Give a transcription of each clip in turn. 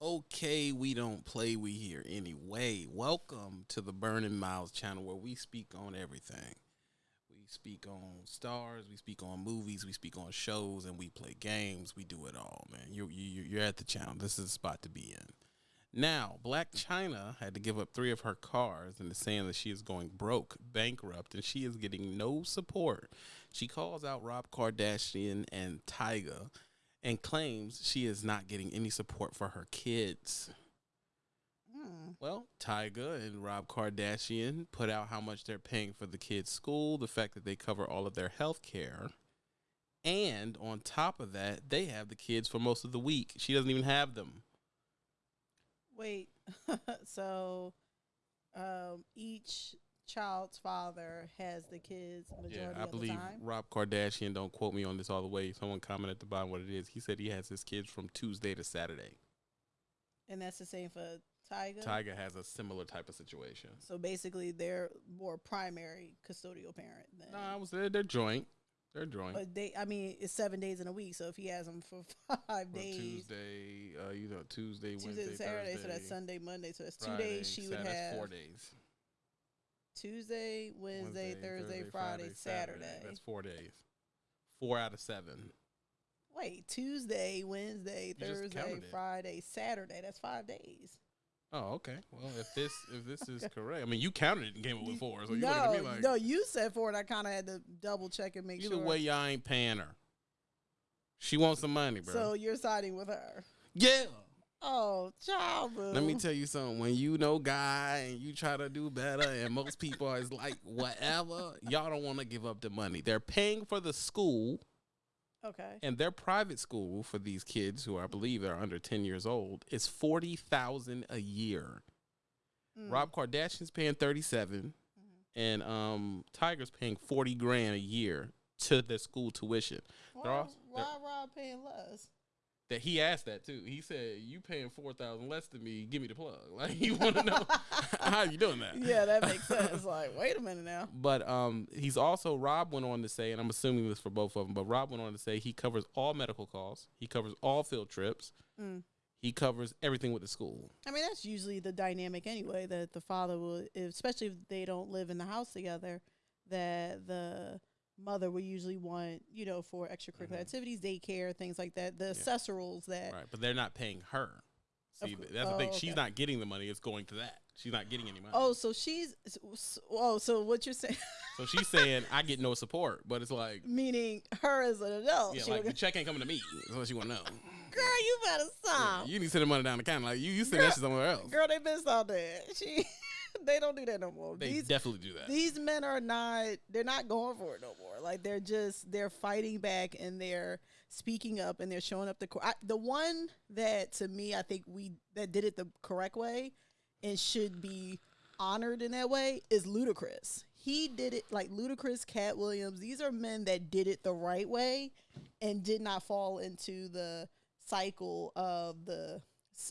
Okay, we don't play, we here anyway. Welcome to the Burning Miles channel where we speak on everything. We speak on stars, we speak on movies, we speak on shows, and we play games. We do it all, man. You, you, you're at the channel. This is the spot to be in. Now, Blac Chyna had to give up three of her cars and is saying that she is going broke, bankrupt, and she is getting no support. She calls out Rob Kardashian and Tyga and claims she is not getting any support for her kids. Hmm. Well, Tyga and Rob Kardashian put out how much they're paying for the kids' school, the fact that they cover all of their health care. And on top of that, they have the kids for most of the week. She doesn't even have them. Wait, so um, each child's father has the kids majority Yeah, I of believe the time. Rob Kardashian, don't quote me on this all the way. Someone commented at the bottom what it is. He said he has his kids from Tuesday to Saturday. And that's the same for Tiger. Tyga has a similar type of situation. So basically, they're more primary custodial parent. Than, No, I was there. They're joint. They're joint. but they, I mean, it's seven days in a week. So if he has them for five Well, days, Tuesday, uh, you know, Tuesday, Tuesday Wednesday, Saturday, Thursday, so that's Sunday, Monday. So that's two Friday, days she would Saturday, that's have four days. Tuesday, Wednesday, Thursday, Friday, Saturday. That's four days. Four out of seven. Wait, Tuesday, Wednesday, You just Thursday, counted it. Friday, Saturday. That's five days. Oh, okay. Well, if this if this is correct, I mean, you counted it and came up with four. So you no, at me like, no, you said four, and I kind of had to double check and make either sure. way, y'all ain't paying her. She wants some money, bro. so you're siding with her. yeah. Oh, child. Let me tell you something. When you know guy and you try to do better, and most people is like whatever, y'all don't want to give up the money. They're paying for the school, Okay. and their private school for these kids who I believe are under ten years old is forty thousand a year. Mm. Rob Kardashian's paying thirty and um Tyga's paying forty grand a year to the school tuition. Why, why Rob paying less? That he asked that too. He said, "You paying four thousand less than me? Give me the plug." Like you want to know how you doing that? yeah, that makes sense. Like, wait a minute now. But um, he's also Rob went on to say, and I'm assuming this for both of them, but Rob went on to say he covers all medical costs, he covers all field trips, Mm. he covers everything with the school. I mean, that's usually the dynamic anyway. That the father will, especially if they don't live in the house together, that the mother will usually want, you know, for extracurricular Mhm. activities, daycare, things like that. The accessorals that. Right, but they're not paying her. See, that's the thing. oh, She's okay. not getting the money; it's going to that. She's not getting any money. Oh, so she's. s- Oh, so what you're saying? so she's saying I get no support, but it's like, meaning her as an adult. yeah, like the check ain't coming to me. That's what she want to know. girl, you better stop. You need to send the money down the counter. Like you, you send Girl- that shit somewhere else. Girl, they been out that. She, they don't do that no more. they these definitely do that. these men are not. They're not going for it no more. Like they're just they're fighting back and they're speaking up and they're showing up the court. The one that to me I think we that did it the correct way and should be honored in that way is Ludacris. He did it like Ludacris, Katt Williams. These are men that did it the right way and did not fall into the cycle of the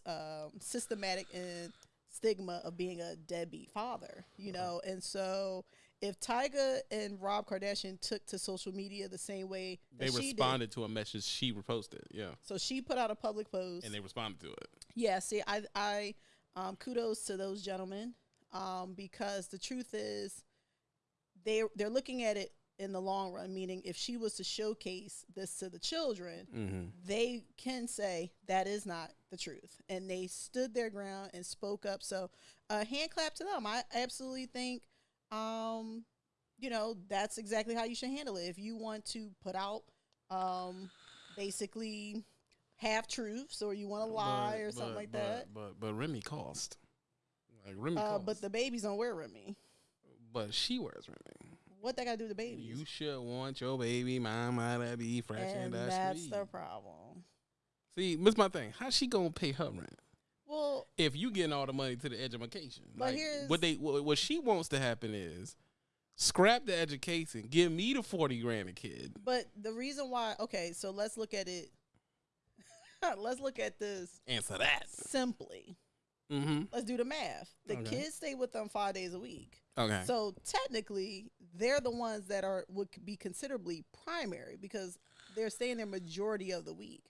um, systematic and stigma of being a deadbeat father, you know. And so, if Tyga and Rob Kardashian took to social media the same way they she did, responded to a message she reposted. Yeah, so she put out a public post. and they responded to it. Yeah, see, I, I, um, kudos to those gentlemen, um, because the truth is, they they're looking at it in the long run. Meaning, if she was to showcase this to the children, Mm-hmm. they can say that is not the truth, and they stood their ground and spoke up. So, a hand clap to them. I absolutely think, um, you know, that's exactly how you should handle it. If you want to put out, um, basically half truths, or you want to lie or something like that. But but Remy cost. Like Remy Uh, cost. but the babies don't wear Remy. but she wears Remy. What they got to do with the baby? You should want your baby mama to be fresh and and that's that's the problem. See, that's my thing. How's she gonna pay her rent Well, if you getting all the money to the education? But Like, here's- what they what, what she wants to happen is scrap the education, give me the forty grand a kid. but the reason why, okay, so let's look at it. let's look at this Answer that. simply. Mm-hmm. Let's do the math. The Okay. kids stay with them five days a week. Okay. So technically, they're the ones that are would be considerably primary because they're staying there majority of the week.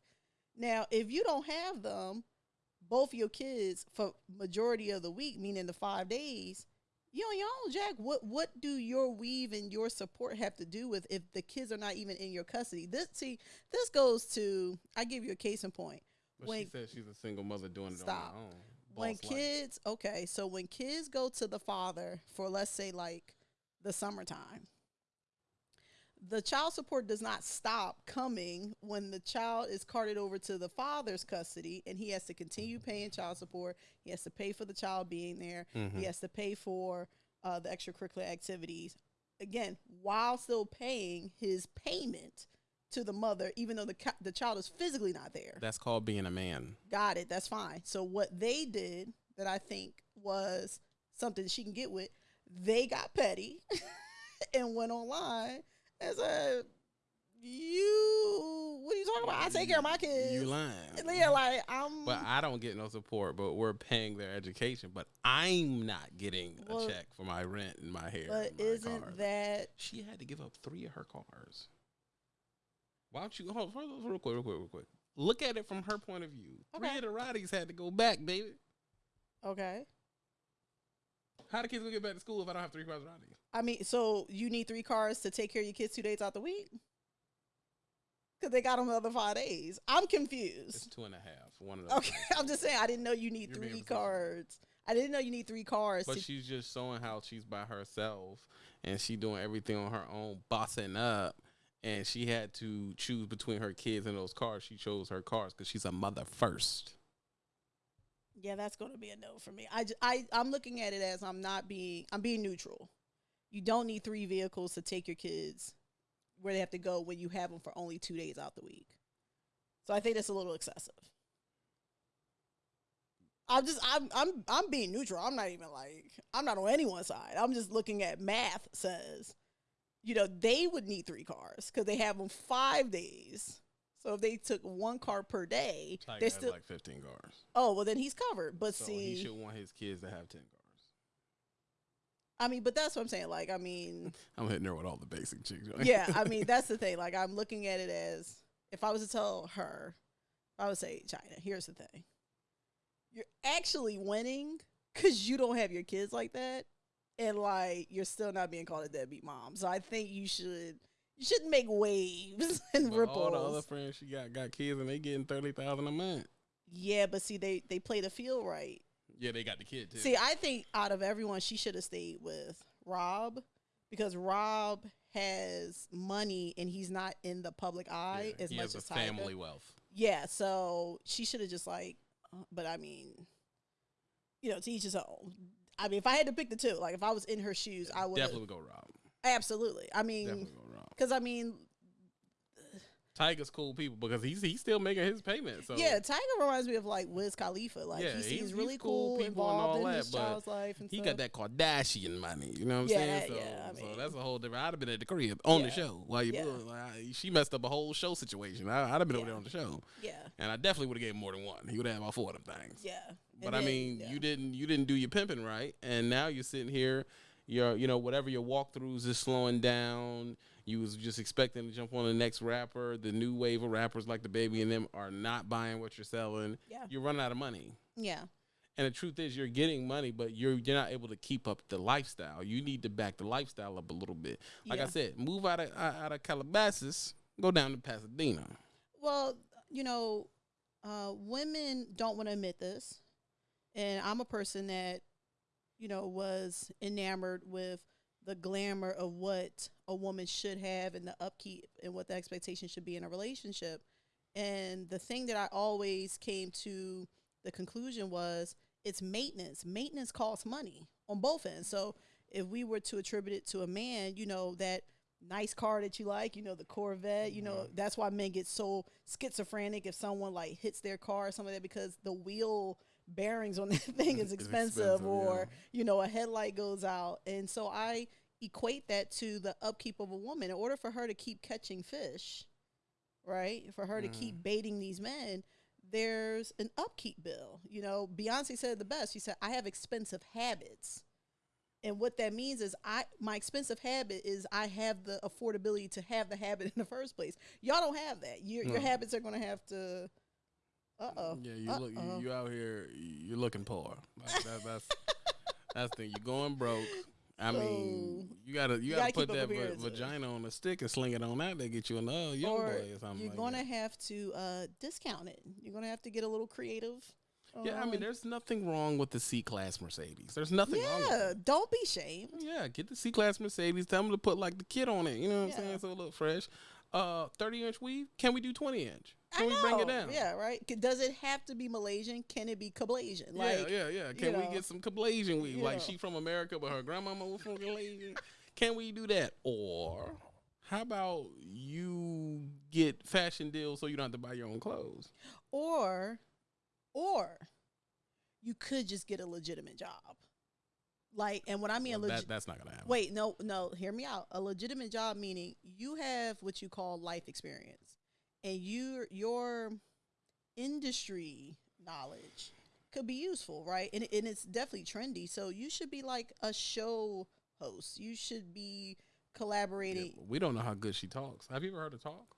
Now, if you don't have them, both your kids for majority of the week, meaning the five days, you on your own, Jack. What what do your weave and your support have to do with if the kids are not even in your custody? This see, this goes to I give you a case in point. But when- she said she's a single mother doing it Stop. on her own. when Boss life. kids okay so when kids go to the father for let's say like the summertime the child support does not stop coming when the child is carted over to the father's custody and he has to continue paying child support he has to pay for the child being there Mhm. he has to pay for uh, the extracurricular activities again while still paying his payment to the mother even though the, the child is physically not there That's called being a man. Got it. That's fine. So what they did that I think was something she can get with, they got petty and went online and said, "You, what are you talking about? I take care of my kids." You lying. Yeah, like I'm. But I don't get no support, but we're paying their education. But I'm not getting Well, a check for my rent and my hair. but my isn't car. that she had to give up three of her cars? Why don't you hold on real quick, real quick, real quick? Look at it from her point of view. Three of the Roddies had to go back, baby. okay? How the kids gonna get back to school if I don't have three cars Roddies? I mean, so you need three cars to take care of your kids two days out the week? Because they got them the other five days. I'm confused. It's confused. two and a half. One of those. Okay, I'm just saying. I didn't know you need You're three facetious. cars. I didn't know you need three cars. But to, she's just showing how she's by herself and she doing everything on her own, bossing up. And she had to choose between her kids and those cars. She chose her cars because she's a mother first. Yeah, that's going to be a no for me. I, I, I'm looking at it as I'm not being I'm being neutral. You don't need three vehicles to take your kids where they have to go when you have them for only 2 days out the week. So I think that's a little excessive. I'm just I'm I'm I'm being neutral. I'm not even like I'm not on anyone's side. I'm just looking at math says you know, they would need three cars cuz they have them 5 days. So if they took one car per day, Tyga they still like 15 cars. Oh, well then he's covered. But So see he should want his kids to have 10 cars. I mean, but that's what I'm saying. Like, I mean, I'm hitting her with all the basic chicks. right? yeah, I mean, that's the thing. Like, I'm looking at it as if I was to tell her, I would say, Chyna, here's the thing. You're actually winning because you don't have your kids like that. And, like, you're still not being called a deadbeat mom. So I think you should. You shouldn't make waves and But ripples. all the other friends she got got kids and they getting 30000 a month. yeah, but see, they they play the field right. Yeah, they got the kid too. See, I think out of everyone, she should have stayed with Rob because Rob has money and he's not in the public eye Yeah, as he much has as a Tyga. family wealth. Yeah, so she should have just like, uh, but I mean, you know, to each his own. I mean, if I had to pick the two, like if I was in her shoes, I would Definitely go Rob. Absolutely. I mean, Definitely go Rob. because I mean, Tyga's cool people because he's he's still making his payment. So yeah, Tyga reminds me of like Wiz Khalifa. Like Yeah, he he's- seems he's really cool cool, people and all involved in that, his but child's life and he stuff. got that Kardashian money. You know what I'm Yeah, saying? So, yeah, I so that's a whole different. I'd have been at the crib on the show while you yeah. like, I- she messed up a whole show situation. I, I'd have been over there on the show, Yeah, and I definitely would have gave him more than one. He would have had about four of them things. yeah. But And I then- mean, yeah. you didn't you didn't do your pimping right, and now you're sitting here. Your you know whatever your walkthroughs is slowing down. You was just expecting to jump on the next rapper. The new wave of rappers like the baby and them are not buying what you're selling. Yeah. You're running out of money. Yeah. And the truth is, you're getting money, but you're you're not able to keep up the lifestyle. You need to back the lifestyle up a little bit. Like I said, move out of out out of Calabasas, go down to Pasadena. Well, you know, uh, women don't want to admit this, and I'm a person that, you know, was enamored with the glamour of what a woman should have and the upkeep and what the expectation should be in a relationship. And the thing that I always came to the conclusion was it's maintenance. Maintenance costs money on both ends. So if we were to attribute it to a man, you know, that nice car that you like, you know, the Corvette, you know, uh-huh. that's why men get so schizophrenic if someone like hits their car or something like that because the wheel bearings on that thing is expensive, expensive, or yeah. you know, a headlight goes out. And so I equate that to the upkeep of a woman. In order for her to keep catching fish, right? For her to Mm. keep baiting these men, there's an upkeep bill. You know, Beyonce said it the best. She said, I have expensive habits. And what that means is I my expensive habit is I have the affordability to have the habit in the first place. Y'all don't have that. Your your habits are gonna have to Uh oh. Yeah, you look you, Uh-oh. you out here. You're looking poor. Like that, that's that's the thing. You're going broke. I mean, you gotta you, You gotta, gotta put that vagina on a stick and sling it on that. They get you another young Or boy or something. You're like gonna that. have to uh, discount it. You're gonna have to get a little creative. Yeah, I mean, there's nothing wrong with the C class Mercedes. There's nothing wrong with yeah. Don't be shamed. Yeah, get the C class Mercedes. Tell them to put like the kit on it. You know what I'm saying? So it look fresh. Uh, 30 inch weave. Can we do 20 inch? I Can we bring it down? Yeah, right. Does it have to be Malaysian? Can it be Kablasian? Like, yeah, yeah, yeah. Can we know, get some Kablasian weave? Like know. she from America, but her grandmama was from Malaysia. Can we do that? Or how about you get fashion deals so you don't have to buy your own clothes? or, or you could just get a legitimate job. Like, and what I mean Well, a that, that's not gonna happen. wait, no, no, hear me out. A legitimate job meaning you have what you call life experience, and you your industry knowledge could be useful, right? And, and it's definitely trendy. So you should be like a show host. You should be collaborating. but we don't know how good she talks. Have you ever heard her talk?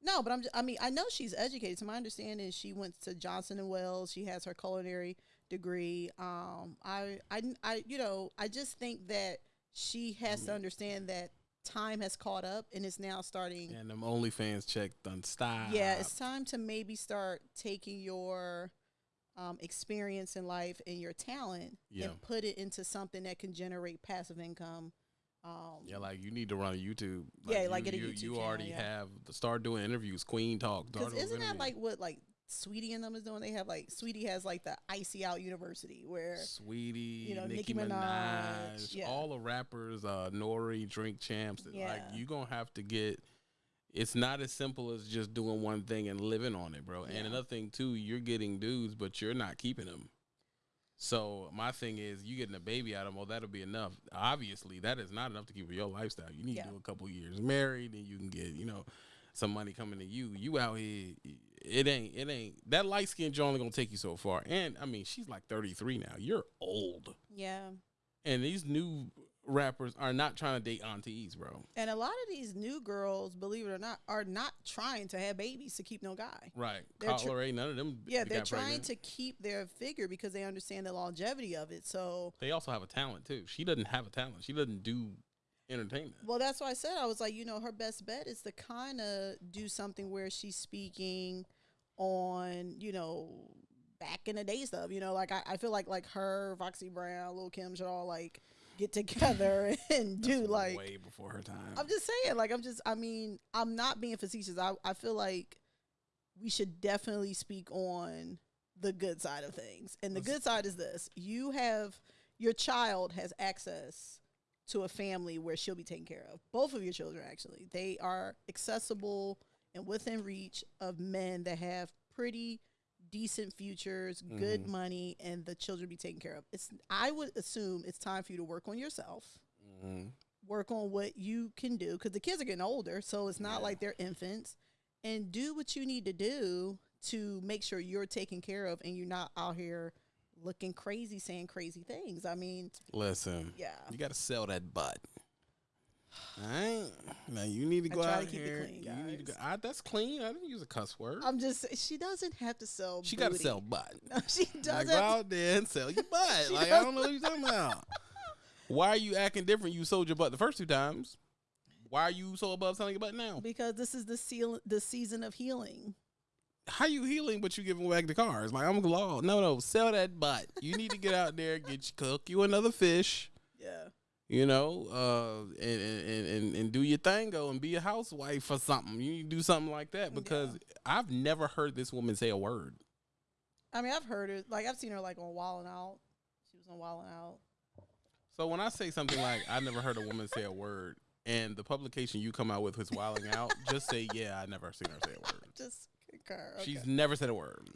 No, but I'm. Just, I mean, I know she's educated. To my understanding, she went to Johnson and Wales. She has her culinary degree. Um, I, I, I, you know, I just think that she has to mean- understand that time has caught up and it's now starting. And them OnlyFans check done stop. Yeah, it's time to maybe start taking your um, experience in life and your talent Yeah. and put it into something that can generate passive income. Um, Yeah, like you need to run a YouTube. Yeah, you, like get a you, YouTube You already yeah. have to start doing interviews. Queen talk. Because isn't that interviews. like what like Saweetie and them is doing? They have like Saweetie has like the Icy Out University where Saweetie, you know, Nicki, Nicki Minaj, Minaj, yeah. all the rappers, uh, Nori, Drink Champs. that, Like Yeah. you gonna have to get. It's not as simple as just doing one thing and living on it, bro. Yeah. And another thing too, you're getting dudes, but you're not keeping them. So my thing is, you getting a baby out of them, well, that'll be enough. Obviously, that is not enough to keep your lifestyle. You need Yeah. to do a couple years married, and you can get, you know, some money coming to you. You out here, it ain't, it ain't that light skin joint only gonna take you so far. And I mean, she's like 33 now. You're old, yeah. and these new rappers are not trying to date aunties, bro. And a lot of these new girls, believe it or not, are not trying to have babies to keep no guy. Right? They're tr- Cutler, ain't none of them. Yeah, they're trying pregnant. to keep their figure because they understand the longevity of it. So, They also have a talent too. She doesn't have a talent. She doesn't do entertainment. well, that's why I said I was like, you know, her best bet is to kind of do something where she's speaking on, you know, back in the day stuff. You know, like I, I feel like like her, Foxy Brown, Lil Kim should all like get together and do like way before her time. I'm just saying, like, I'm just, I mean, I'm not being facetious. I, I feel like we should definitely speak on the good side of things. And the Let's- good side is this you have, your child has access to a family where she'll be taken care of. Both of your children, actually. They are accessible and within reach of men that have pretty decent futures, good Mhm. money, and the children be taken care of. It's I would assume it's time for you to work on yourself Mhm. work on what you can do because the kids are getting older, so it's not Yeah. like they're infants. And do what you need to do to make sure you're taken care of and you're not out here looking crazy, saying crazy things. I mean, Listen, yeah. you got to sell that butt. All right, now you need to go to out keep it here. clean, you need to go. I, that's clean. I didn't use a cuss word. I'm just she doesn't have to sell. she got to sell butt. No, she doesn't. Like, go out there and sell your butt. Like I don't know what you're talking about. Why are you acting different? You sold your butt the first two times. Why are you so above selling your butt now? because this is the seal, the season of healing. How you healing, but you giving back the cars? Like I'm law. No, no, sell that butt. You need to get out there, get you cook you another fish. Yeah. you know, uh, and, and, and, and do your thing, go and be a housewife or something. You need to do something like that because I've never heard this woman say a word. I mean, I've heard it. Like I've seen her like on Wildin' Out. She was on Wildin' Out. So when I say something like I never heard a woman say a word, and the publication you come out with is wilding out, just say yeah, I never seen her say a word. Just Okay. She's never said a word.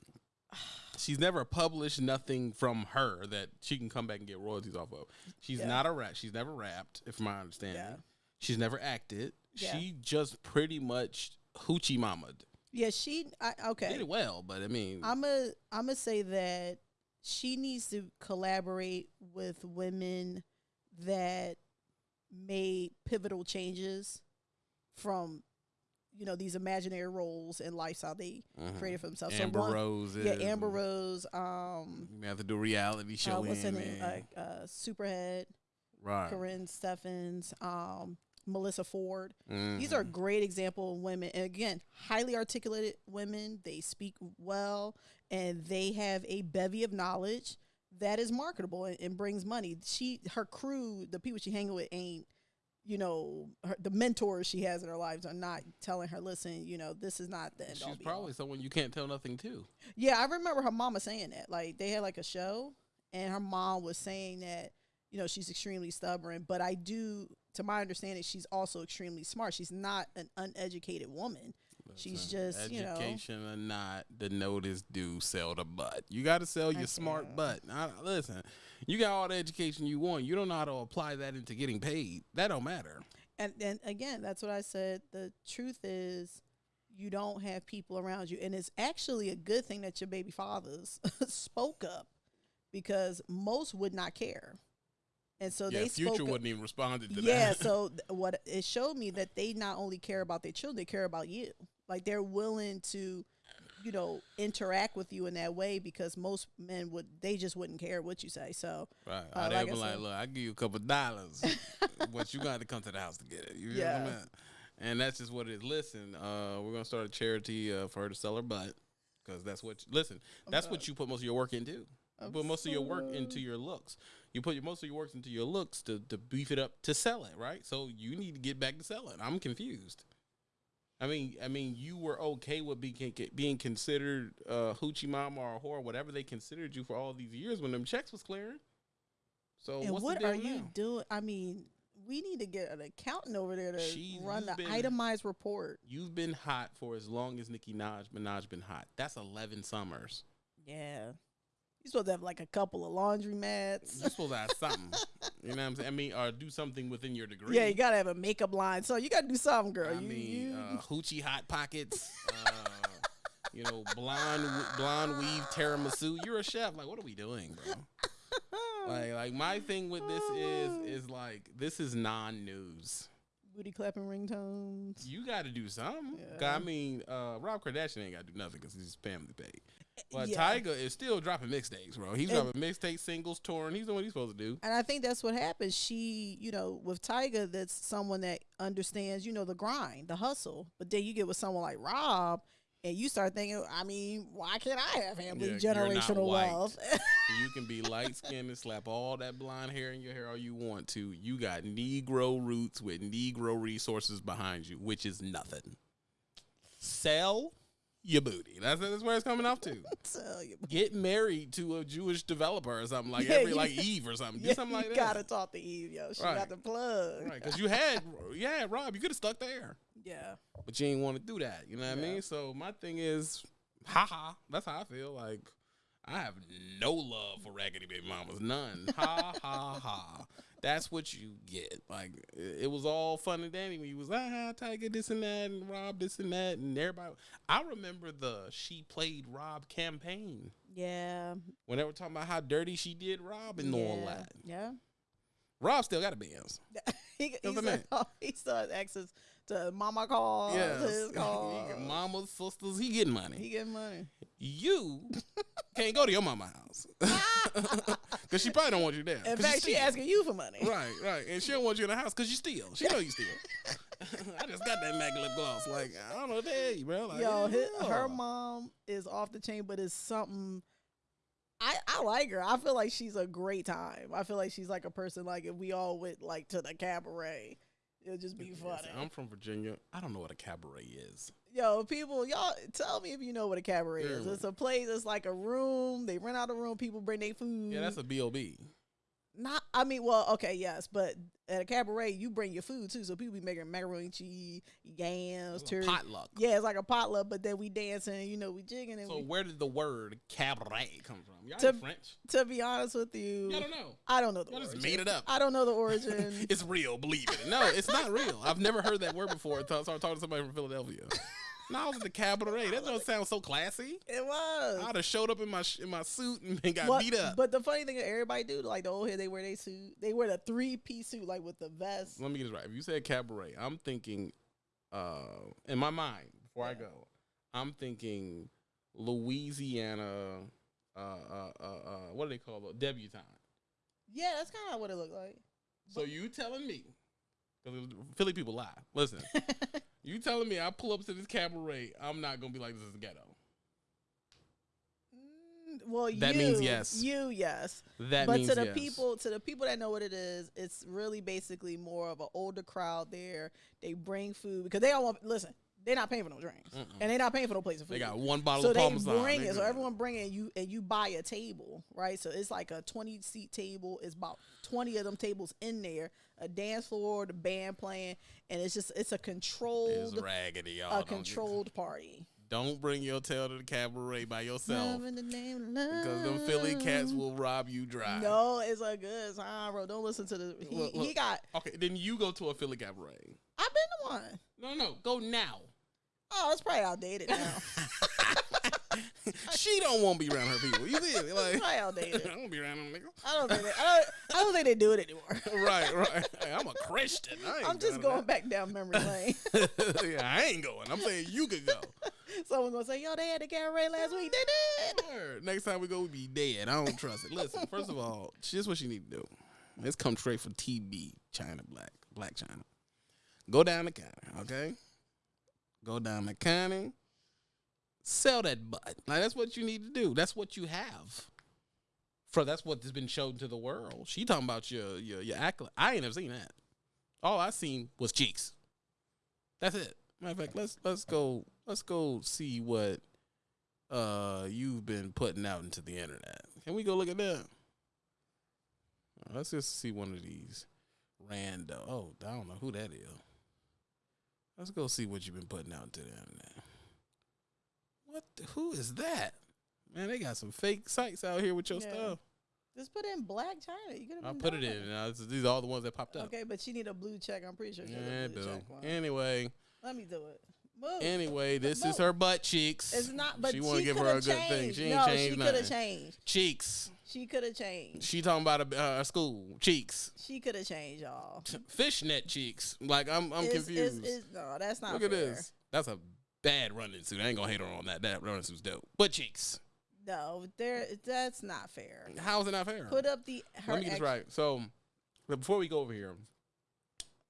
She's never published nothing from her that she can come back and get royalties off of. She's Yeah. not a rap. She's never rapped, if my understanding. Yeah. She's never acted. Yeah. She just pretty much hoochie mamaed. Yeah, she. I, okay. Did it well, but I mean, I'm a. I'm gonna say that she needs to collaborate with women that made pivotal changes from you know these imaginary roles and lifestyle they Mhm. created for themselves. Amber so one, Rose. yeah, Amber Rose. Um, You may have to do a reality show. uh, what's her name? uh, Superhead, right. Karrine Steffans, um, Melissa Ford. These Mhm. are great example of women, and again, highly articulated women. They speak well, and they have a bevy of knowledge that is marketable and, and brings money. She, her crew, the people she hanging with, ain't you know her, the mentors she has in her lives are not telling her, listen, you know, this is not the end. She's be all." probably someone you can't tell nothing to. Yeah, I remember her mama saying that. Like they had like a show, and her mom was saying that you know she's extremely stubborn. But I do, to my understanding, she's also extremely smart. She's not an uneducated woman. She's just, you know- education or not, the notice do sell the butt. You got to sell your smart butt. I, listen, you got all the education you want. You don't know how to apply that into getting paid. That don't matter. And and again, that's what I said. The truth is, you don't have people around you, and it's actually a good thing that your baby fathers spoke up because most would not care, and so yeah, they future spoke wouldn't even responded to yeah that. Yeah, so th- what it showed me that they not only care about their children they care about you like they're willing to you know interact with you in that way because most men would they just wouldn't care what you say so right. uh, they like be I like, said- look, I give you a couple dollars, but you got to come to the house to get it. You Yeah. know what I mean? And that's just what it is. Listen, uh, we're gonna start a charity uh, for her to sell her butt because that's what. listen, that's what you put most of your work into. You put most of your work into your looks. You put your, most of your work into your looks to, to beef it up to sell it, right? So you need to get back to selling. I'm confused. I mean, I mean, you were okay with being being considered uh, hoochie mama or a whore, whatever they considered you for all these years when them checks was clearing. So and what's what the are deal you doing i mean we need to get an accountant over there to She's- run the been- itemized report You've been hot for as long as Nicki Minaj Minaj been hot. That's eleven summers. yeah you're supposed to have like a couple of laundry mats You're supposed to have something. You know what I'm saying? I mean, or do something within your degree. yeah you gotta have a makeup line so you gotta do something girl I you, mean, you, uh, hoochie hot pockets. Uh, you know, blonde blonde weave tiramisu. You're a chef. Like, what are we doing, bro? Like, like my thing with this is is like this is non-news. booty clapping ringtones You got to do something. Yeah. I mean, uh, Rob Kardashian ain't got to do nothing because he's family paid. But Yeah. Tyga is still dropping mixtapes, bro. He's And- dropping mixtapes, singles, touring. He's doing what he's supposed to do. And I think that's what happens. She, you know, with Tyga, that's someone that understands, you know, the grind, the hustle. But then you get with someone like Rob, and you start thinking, I mean, why can't I have family Yeah, generational wealth? You can be light skinned and slap all that blonde hair in your hair all you want to. You got Negro roots with Negro resources behind you, which is nothing. Sell your booty. That's, that's where it's coming off to. Tell you. Get married to a Jewish developer or something like Yeah, every like Eve or something. Do something like you that. gotta talk to Eve, yo. She Right. got the plug. Right, because you had, yeah, Rob, you could have stuck there, Yeah. but you ain't want to do that. You know what I mean? So my thing is, haha, that's how I feel. Like I have no love for raggedy baby mamas, none. ha ha ha. That's what you get. Like it, was all fun and dandy when you was ah Tyga this and that and Rob this and that and everybody. I remember the she played Rob campaign Yeah. when they were talking about how dirty she did Rob and all yeah. that. Yeah. Rob still got a Benz. he, he, That's what said, meant. he still has access to mama calls, Yes. his calls. mamas, sisters, he getting money. He getting money. you can't go to your mama house because she probably don't want you there. In fact, she asking you for money. Right, right, and she don't want you in the house because you steal. She know you steal. I just got that MAC lip gloss. Like I don't know what to tell you, bro. Like, Yo, his, her mom is off the chain, but it's something. I, I like her. I feel like she's a great time. I feel like she's like a person like if we all went like to the cabaret, it'll just be funny. I'm from Virginia. I don't know what a cabaret is. Yo, people, y'all tell me if you know what a cabaret is. It's a place. It's like a room. They rent out a room. People bring their food. Yeah, that's a bob. not. I mean, well, okay, yes, but at a cabaret, you bring your food too. So people be making macaroni and cheese, yams, turkey. potluck. Yeah, it's like a potluck, but then we dancing. You know, we jigging and So we, where did the word cabaret come from? Y'all To- French. to be honest with you, Y'all don't know. I don't know the Y'all just made it up. I don't know the origin. It's real, believe it. No, it's not real. I've never heard that word before until I started talking to somebody from Philadelphia. No, I was at the cabaret. That don't sound so classy. it was. I'd have showed up in my sh- in my suit and got What- beat up. But the funny thing is, everybody do like the old head. They wear their suit. They wear the three piece suit, like with the vest. Let me get this right. If you said cabaret, I'm thinking uh, in my mind before I go, I'm thinking Louisiana. Uh, uh, uh, uh, what do they call it? Debutante. Yeah, that's kind of what it looked like. So you telling me? Because Philly people lie. Listen, you telling me I pull up to this cabaret? I'm not gonna be like this is ghetto. Mm, well, That you, means yes. You yes. That but means to the yes. people to the people that know what it is it's really basically more of an older crowd there they bring food because they don't want listen they're not paying for no drinks Mm-mm. and they're not paying for no plates of food they got one bottle so of Parmesan. bring They it so everyone bring it and you and you buy a table right so it's like a 20 seat table it's about 20 of them tables in there a dance floor the band playing and it's just it's a It's controlled raggedy, y'all. a controlled party Don't bring your tail to the cabaret by yourself. The name of love. Because them Philly cats will rob you dry. No, it's a good time, bro. Don't listen to the. He, Look, he got. Okay, then you go to a Philly cabaret. I've been to one. No, no, go now. Oh, it's probably outdated now. she don't want to be around her people. You it's Like, probably I outdated. don't be around them niggas. I don't think they, I don't, I don't think they do it anymore. right, right. Hey, I'm a Christian. I ain't I'm just going going back down memory lane. yeah, I ain't going. I'm saying you could go. Someone's gonna say, "Yo, they had the cabaret last week. They did." Next time we go, we be dead. I don't trust it. Listen, first of all, this what you need to do. Let's come straight for TB, Chyna Blac, Blac Chyna. Go down the counter, okay? Go down the counter. Sell that butt. Like that's what you need to do. That's what you have. For that's what has been shown to the world. She talking about your your your accolade. I ain't never seen that. All I seen was cheeks. That's it. Matter of fact, let's let's go let's go see what uh you've been putting out into the internet. Can we go look at that? Let's just see one of these rando. Oh, I don't know who that is. Let's go see what you've been putting out into the internet. What? The, who is that? Man, they got some fake sites out here with your Yeah. stuff. Just put in Blac Chyna. You could have. I put it in. Now, these are all the ones that popped up. Okay, but she need a blue check. I'm pretty sure she Yeah, a blue check one. Anyway, Let me do it. Move. anyway, this is her butt cheeks. It's not. But she she want to give her a good thing. She ain't no, changed she could have changed. Cheeks. She could have changed. She talking about a uh, school cheeks, She could have changed, y'all. fishnet cheeks. Like I'm, I'm It's- it's- confused. it's- no, that's not Look fair. at this. That's a bad running suit. I ain't gonna hate her on that. That running suit's dope. But cheeks. No, there. That's not fair. How is it not fair? Put up the. Her Let me get this right. So, before we go over here,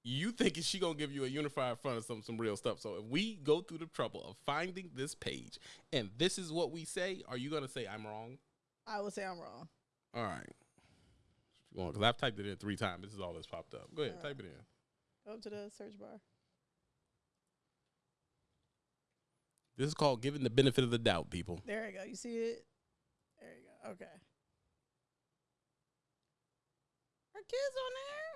you think she gonna give you a unified front of some some real stuff? So if we go through the trouble of finding this page and this is what we say, are you gonna say I'm wrong? I would say I'm wrong. All right. Because I've typed it in three times. This is all that's popped up. Go ahead, All right. type it in. Go up to the search bar. This is called giving the benefit of the doubt, people. There you go. You see it? There you go. Okay. Our kids on there?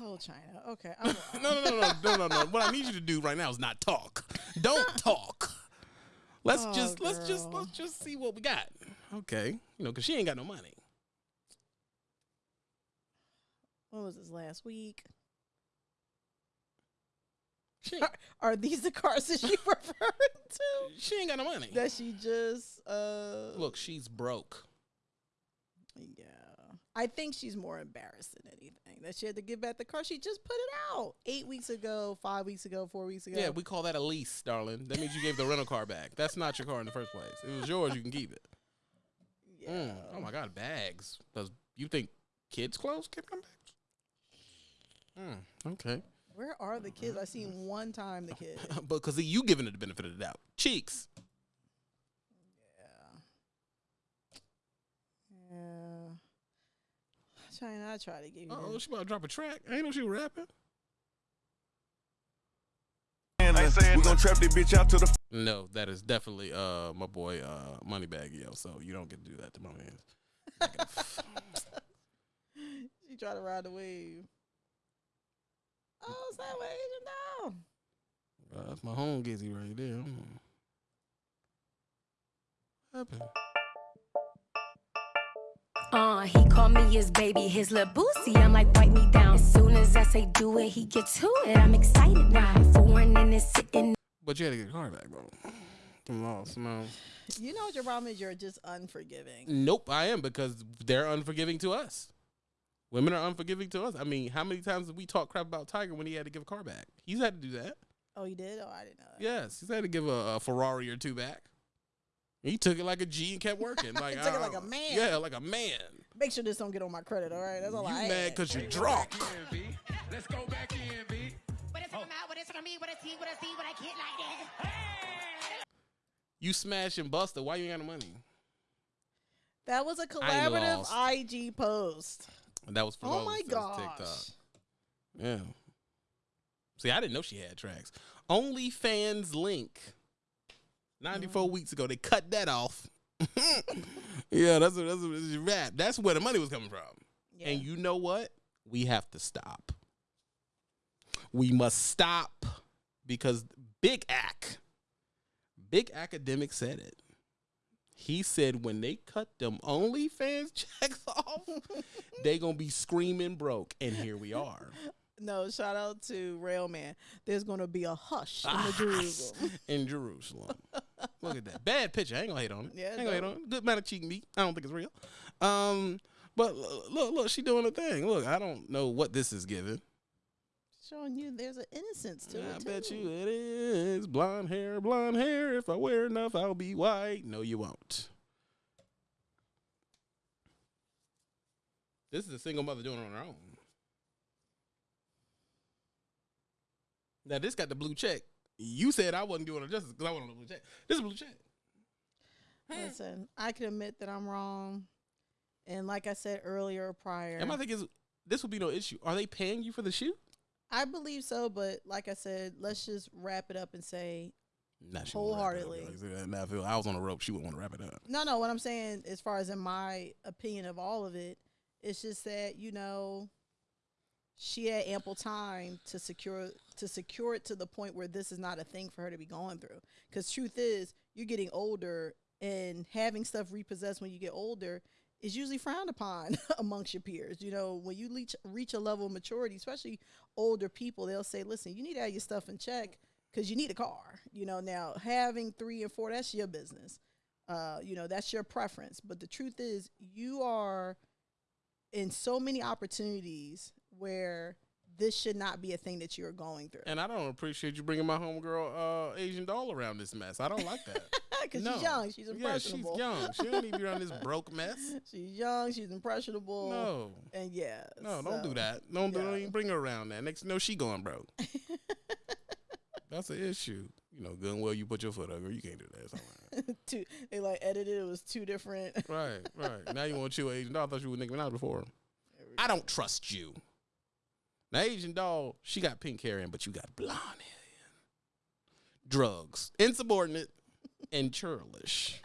Oh, Chyna. Okay. No, no, no, no, no, no, no. What I need you to do right now is not talk. Don't talk. Let's Oh, just let's just let's just see what we got. Okay, you know, because she ain't got no money. What was this last week? Are, are these the cars that she referring to? she ain't got no money. That she just uh Look, she's broke. Yeah. I think she's more embarrassed than anything that she had to give back the car. She just put it out eight weeks ago, five weeks ago, four weeks ago. Yeah, we call that a lease, darling. That means you gave the rental car back. That's not your car in the first place. It was yours, you can keep it. yeah. Mm. Oh my God, bags. Does you think kids' clothes can come back? Mm, okay. Where are the kids? I seen one time the kids. but because you giving it the benefit of the doubt. Cheeks. Yeah. Yeah. Chyna, I try to give you. Oh, she about to drop a track. I ain't know she rapping. We gon' trap this bitch out to the No, that is definitely uh my boy uh Moneybagg Yo. So you don't get to do that to my man. she tried to ride the wave. Oh, it's that way, Asian now. Uh, that's my home gizzy right there. Mm. What happened? Uh, he called me his baby, his little boosie. I'm like, wipe me down. As soon as I say do it, he gets to it. I'm excited now. Foreign and it's sitting But you had to get the car back, bro. I'm lost, man. You know what your problem is? You're just unforgiving. Nope, I am because they're unforgiving to us. Women are unforgiving to us. I mean, how many times did we talk crap about Tyga when he had to give a car back? He's had to do that. Oh, he did. Oh, I didn't know that. Yes, he's had to give a, a Ferrari or two back. He took it like a G and kept working. Like Took it like a man. Yeah, like a man. Make sure this don't get on my credit. All right, that's all you I mad because you're drunk. Let's go back in, B. What is from out, what is from me, what is he, what is he, what I get like that. You smash and Buster. Why you ain't got no money? That was a I'm collaborative. IG post. And that was for Oh my that was gosh. TikTok. Yeah. See, I didn't know she had tracks. OnlyFans link. 94 mm-hmm. weeks ago, they cut that off. yeah, that's a, that's a, that's a rap. That's where the money was coming from. Yeah. And you know what? We have to stop. We must stop because Big Ac, Big Academic said it. He said when they cut them OnlyFans checks off, they gonna be screaming broke. And here we are. No, shout out to Railman. There's going to be a hush in Ah, the Jerusalem. in Jerusalem. Look at that. Bad picture. I ain't gonna hate on it. Yeah, I ain't gonna hate no. on it. Good amount of cheek meat. I don't think it's real. Um, but look, look, she doing a thing. Look, I don't know what this is giving. Showing you there's an innocence to I it. I bet you it is. Blonde hair, blonde hair. If I wear enough, I'll be white. No, you won't. This is a single mother doing it on her own. Now this got the blue check. You said I wasn't doing it justice because I wanted a blue check. This is a blue check. Listen, I can admit that I'm wrong. And like I said earlier, prior, And my thing is, this will be no issue. Are they paying you for the shoot? I believe so. But like I said, let's just wrap it up and say Nah, won't wrap it up. Wholeheartedly. Like I said, if I was on a rope, she wouldn't want to wrap it up. No, no. What I'm saying, as far as in my opinion of all of it, it's just that you know, she had ample time to secure to secure it to the point where this is not a thing for her to be going through. Because truth is, you're getting older, and having stuff repossessed when you get older is usually frowned upon amongst your peers. You know, when you reach reach a level of maturity, especially older people, they'll say, "Listen, you need to have your stuff in check." Because you need a car, you know. Now having three and four, that's your business uh, you know that's your preference but the truth is you are in so many opportunities where this should not be a thing that you're going through And I don't appreciate you bringing my homegirl uh, Asian doll around this mess. I don't like that. because no. she's young she's impressionable. Yeah, she's young. She don't need to be around this broke mess. she's young she's impressionable No. and yeah No, don't do that. Don't, yeah. don't even bring her around that. Next, no, she going broke. That's an issue. You know, good and well, you put your foot up, girl. You can't do that. It's all right. two they like edited it was two different right, right. Now you want to chill Asian doll. I thought you were Nicki Minaj before. I don't trust you. Now, Asian doll, she got pink hair in, but you got blonde hair in. Drugs, insubordinate, and churlish.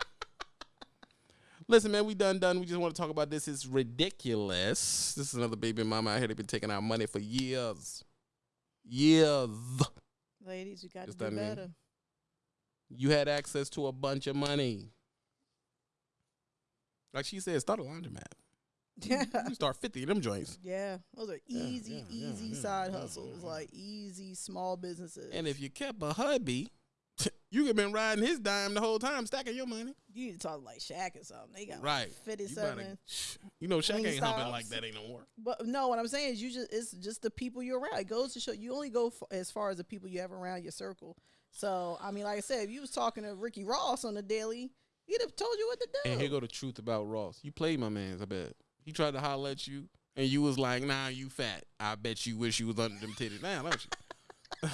Listen, man, we done done. We just want to talk about this. It's ridiculous. This is another baby mama out here. They've been taking our money for years. Years. ladies you got to do that mean. better You had access to a bunch of money. Like she said, start a laundromat. Yeah You start 50 of them joints. yeah those are easy yeah, yeah, easy yeah, side yeah, hustles yeah. like easy small businesses And if you kept a hubby, you could have been riding his dime the whole time, stacking your money. you need to talk like Shaq or something they got Right. like You, 57 better, you know, Shaq ain't humping stops. like that ain't no more. But no, what I'm saying is you just it's just the people you're around. It goes to show you only go f- as far as the people you have around your circle. So I mean, like I said, if you was talking to Ricky Ross on the daily, he'd have told you what to do. And here go the truth about Ross. You played my man's, I bet. He tried to holler at you, and you was like, nah, you fat. I bet you wish you was under them titties now, don't you?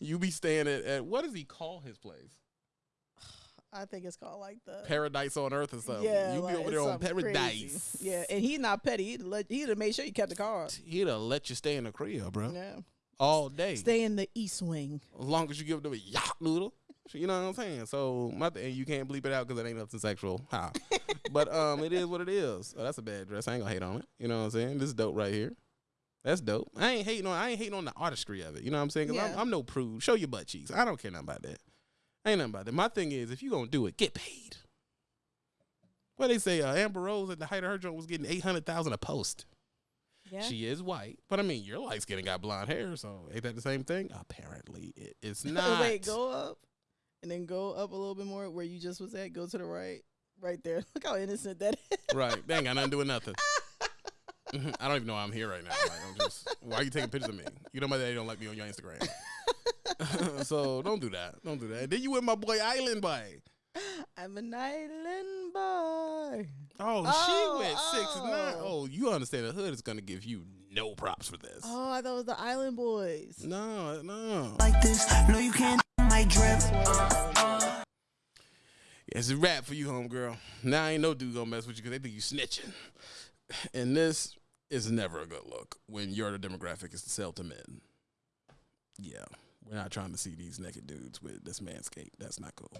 you be staying at, at, what does he call his place? I think it's called like the Paradise on Earth or something. yeah. you be like, over there on Paradise. crazy. Yeah, and he's not petty. He'd let he'd have made sure you kept the car. He'd have let you stay in the crib, bro. Yeah, All day. stay in the East Wing. as long as you give them a yacht noodle. You know what I'm saying? So my th- and you can't bleep it out because it ain't nothing sexual. Ha. but um, it is what it is. Oh, that's a bad dress. I ain't gonna hate on it. You know what I'm saying? This is dope right here. That's dope. I ain't hating on. I ain't hating on the artistry of it. You know what I'm saying? Cause I'm, I'm no prude. Show your butt cheeks. I don't care nothing about that. Ain't nothing about that. My thing is, if you gonna do it, get paid. What they say? Uh, Amber Rose at the height of her joint was getting eight hundred thousand a post. Yeah, She is white, but I mean, your light skin got blonde hair, so ain't that the same thing? Apparently, it, it's not. Wait, go up, and then go up a little bit more where you just was at. Go to the right, right there. Look how innocent that is. Right. Dang, ain't got nothing doing nothing. Mm-hmm. I don't even know why I'm here right now. Like, I'm just, why are you taking pictures of me? You know my daddy don't like me on your Instagram. so don't do that. Don't do that. Then you with my boy Island Boy. I'm an island boy. Oh, Oh, she went six oh. nine. oh. Oh, you understand the hood is gonna give you no props for this. Oh, I thought it was the Island Boys. No, no. like this. No, you can't my drip. It's a wrap for you, homegirl. Now ain't no dude gonna mess with you because they think you snitching. And this is never a good look when your demographic is to sell to men. Yeah, we're not trying to see these naked dudes with this manscape. That's not cool.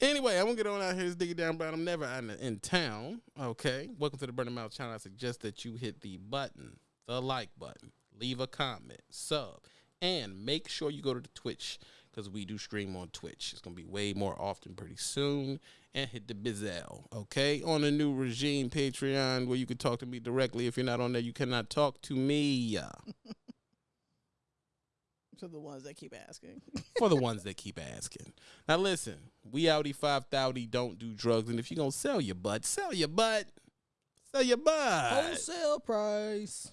Anyway, I'm gonna get on out here. This diggy down, but I'm never in, in town. Okay, welcome to the Burning Mouth channel. I suggest that you hit the button, the like button, leave a comment, sub, and make sure you go to the Twitch because we do stream on Twitch. It's gonna be way more often pretty soon. And hit the bizel, okay? On the new regime Patreon where you can talk to me directly. If you're not on there, you cannot talk to me. To the ones that keep asking. For the ones that keep asking. Now listen, we outie five thouty don't do drugs, and if you're gonna sell your butt, sell your butt. Sell your butt. Wholesale price.